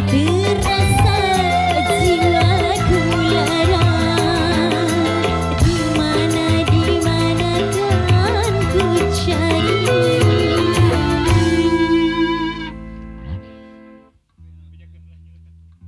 ты